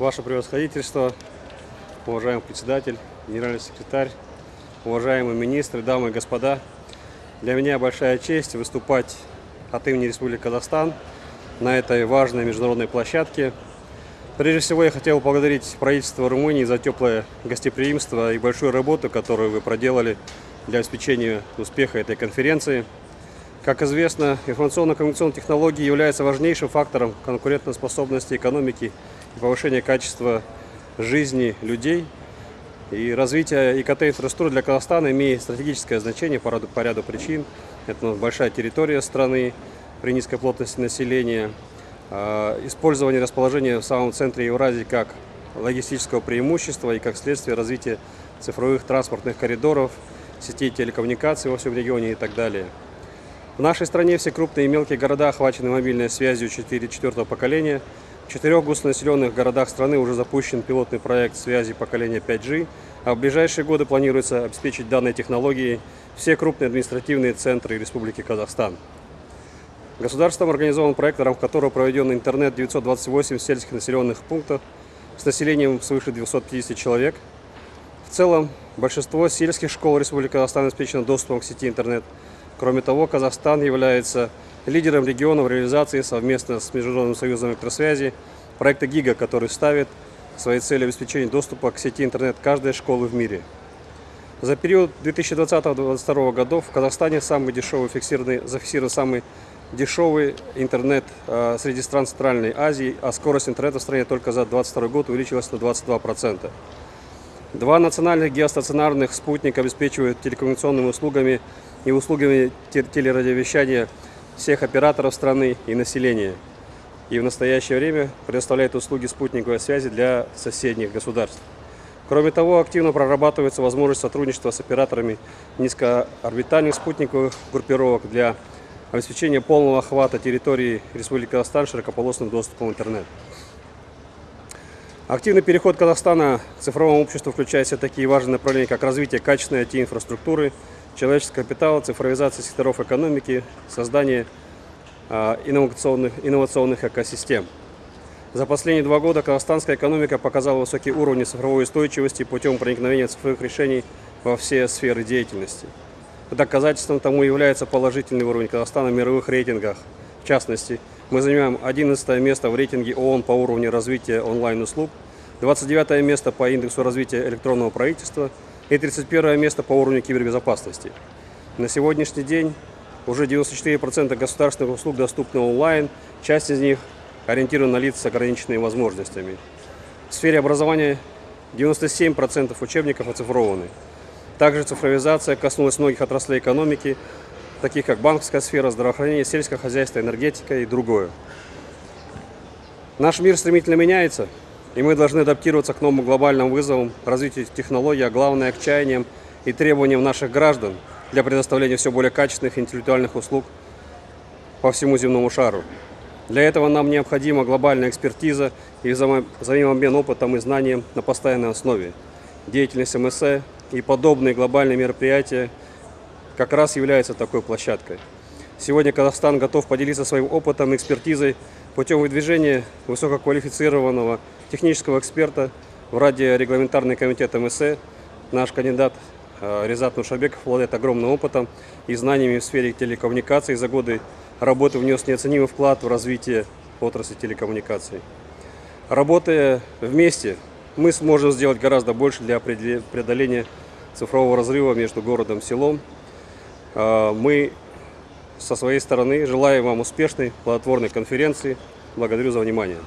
Ваше превосходительство, уважаемый председатель, генеральный секретарь, уважаемые министры, дамы и господа. Для меня большая честь выступать от имени Республики Казахстан на этой важной международной площадке. Прежде всего я хотел поблагодарить правительство Румынии за теплое гостеприимство и большую работу, которую вы проделали для обеспечения успеха этой конференции. Как известно, информационно-коммуникационные технологии являются важнейшим фактором конкурентоспособности экономики и повышения качества жизни людей. И развитие ИКТ-инфраструктуры для Казахстана имеет стратегическое значение по ряду, по ряду причин. Это большая территория страны при низкой плотности населения, а, использование расположения в самом центре Евразии как логистического преимущества и как следствие развития цифровых транспортных коридоров, сетей телекоммуникаций во всем регионе и так далее. В нашей стране все крупные и мелкие города охвачены мобильной связью 4-4 поколения – в четырех густонаселенных городах страны уже запущен пилотный проект связи поколения 5G, а в ближайшие годы планируется обеспечить данной технологией все крупные административные центры Республики Казахстан. Государством организован проект, в рамках которого проведен интернет 928 сельских населенных пунктов с населением свыше 250 человек. В целом, большинство сельских школ Республики Казахстан обеспечено доступом к сети интернет. Кроме того, Казахстан является лидером региона в реализации совместно с Международным союзом электросвязи проекта ГИГА, который ставит своей целью обеспечения доступа к сети интернет каждой школы в мире. За период 2020-2022 годов в Казахстане самый дешевый фиксированный, зафиксирован самый дешевый интернет э, среди стран Центральной Азии, а скорость интернета в стране только за 2022 год увеличилась на 22%. Два национальных геостационарных спутника обеспечивают телекоммуникационными услугами и услугами телерадиовещания всех операторов страны и населения. И в настоящее время предоставляет услуги спутниковой связи для соседних государств. Кроме того, активно прорабатывается возможность сотрудничества с операторами низкоорбитальных спутниковых группировок для обеспечения полного охвата территории Республики Казахстан широкополосным доступом в интернет. Активный переход Казахстана к цифровому обществу включает в себя такие важные направления, как развитие качественной IT-инфраструктуры, человеческого капитала, цифровизация секторов экономики, создание а, инновационных, инновационных экосистем. За последние два года казахстанская экономика показала высокий уровень цифровой устойчивости путем проникновения цифровых решений во все сферы деятельности. Доказательством тому является положительный уровень Казахстана в мировых рейтингах. В частности, мы занимаем 11 место в рейтинге ООН по уровню развития онлайн-услуг, 29 место по индексу развития электронного правительства – и 31 место по уровню кибербезопасности. На сегодняшний день уже 94% государственных услуг доступны онлайн, часть из них ориентирована на лиц с ограниченными возможностями. В сфере образования 97% учебников оцифрованы. Также цифровизация коснулась многих отраслей экономики, таких как банковская сфера, здравоохранение, сельское хозяйство, энергетика и другое. Наш мир стремительно меняется, и мы должны адаптироваться к новым глобальным вызовам, развитию технологий, а главное к чаяниям и требованиям наших граждан для предоставления все более качественных интеллектуальных услуг по всему земному шару. Для этого нам необходима глобальная экспертиза и взаимообмен опытом и знанием на постоянной основе. Деятельность МСЭ и подобные глобальные мероприятия как раз являются такой площадкой. Сегодня Казахстан готов поделиться своим опытом и экспертизой путем выдвижения высококвалифицированного технического эксперта в радиорегламентарный комитет МСЭ. Наш кандидат э, Резат Нушабеков обладает огромным опытом и знаниями в сфере телекоммуникаций. За годы работы внес неоценимый вклад в развитие отрасли телекоммуникаций. Работая вместе, мы сможем сделать гораздо больше для преодоления цифрового разрыва между городом и селом. Э, мы со своей стороны желаем вам успешной, плодотворной конференции. Благодарю за внимание.